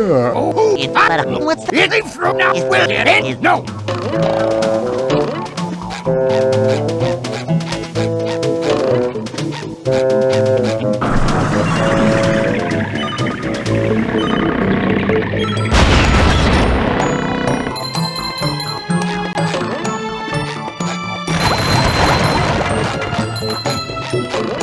If I it, but, uh, what's the... It ain't from now, will it? Ain't no. Thank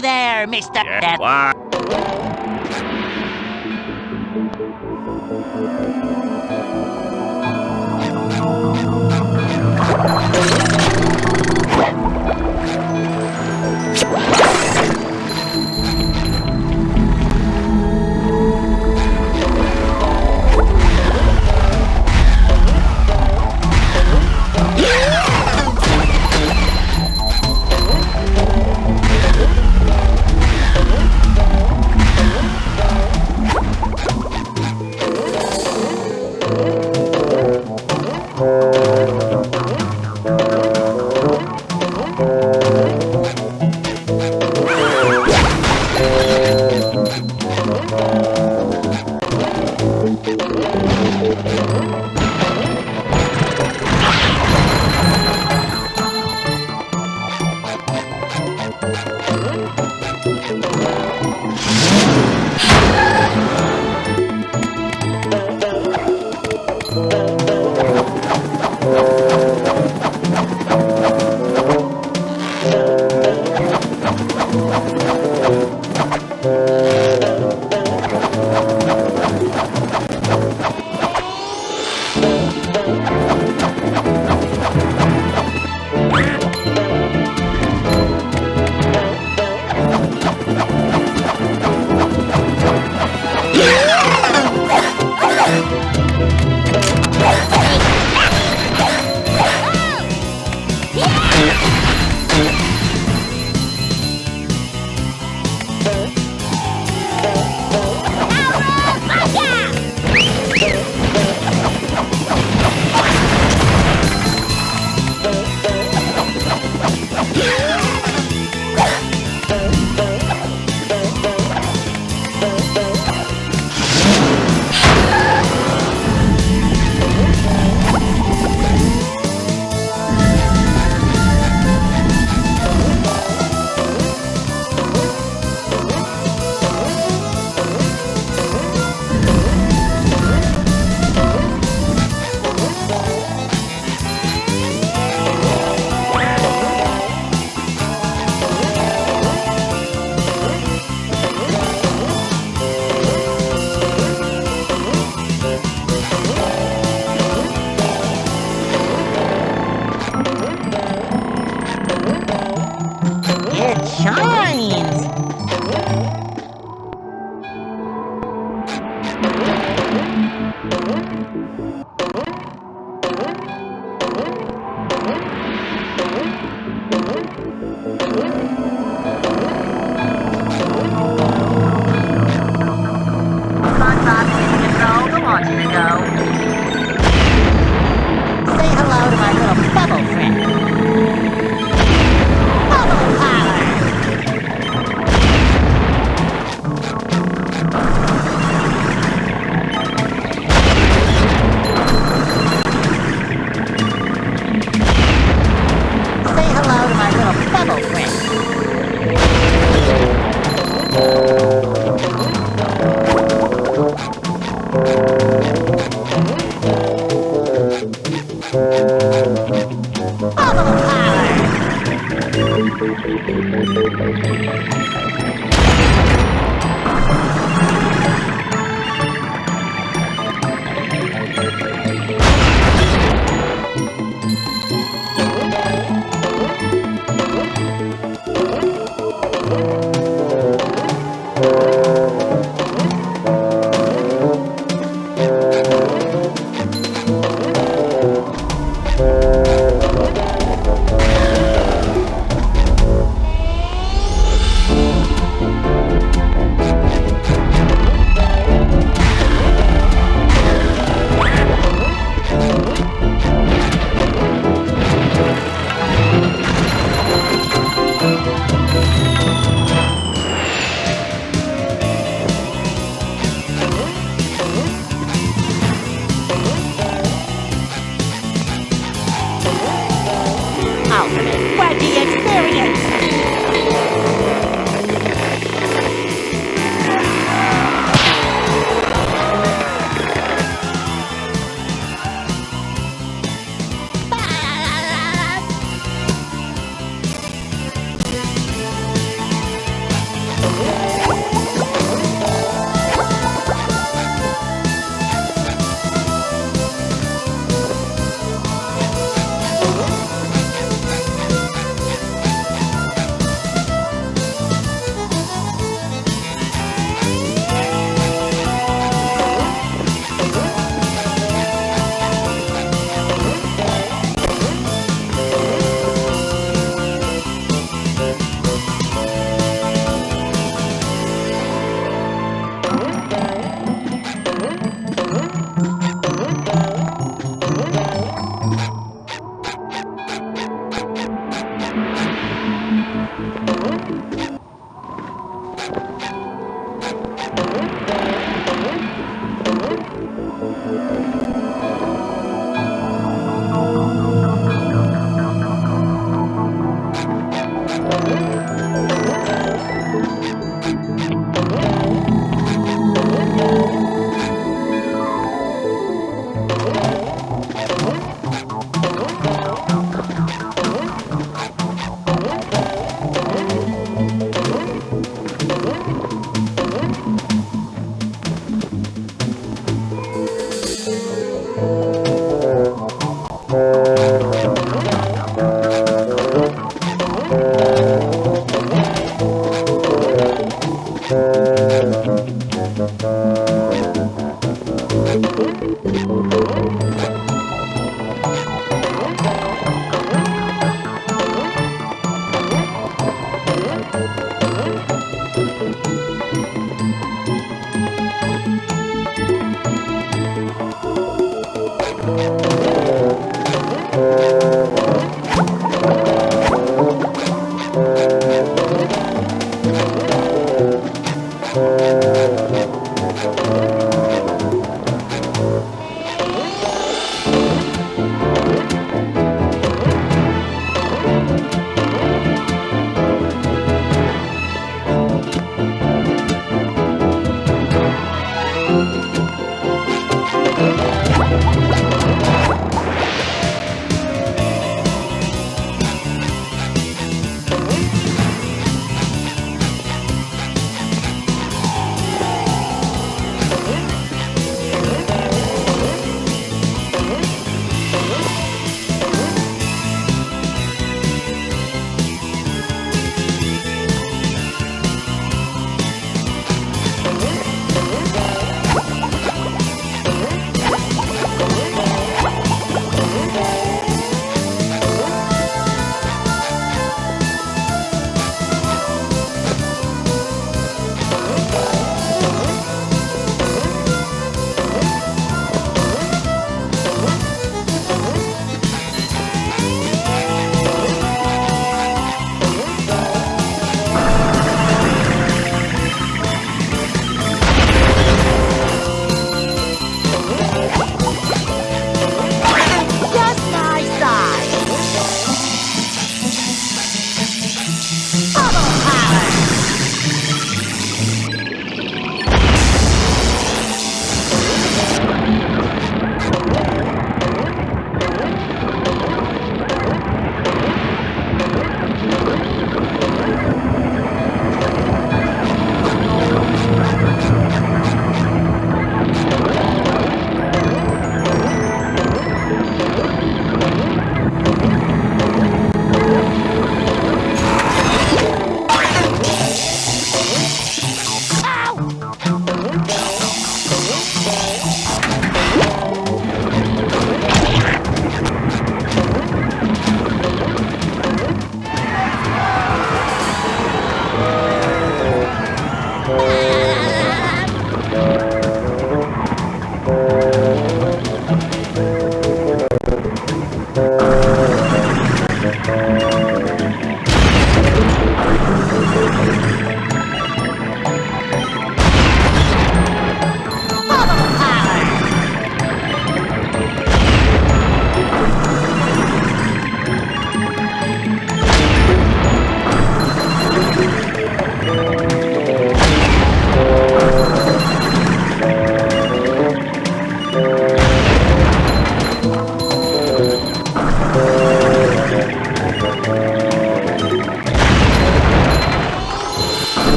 there, Mr. Death. Thank you.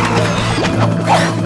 Oh, my God.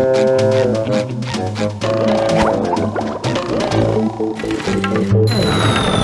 Thank you.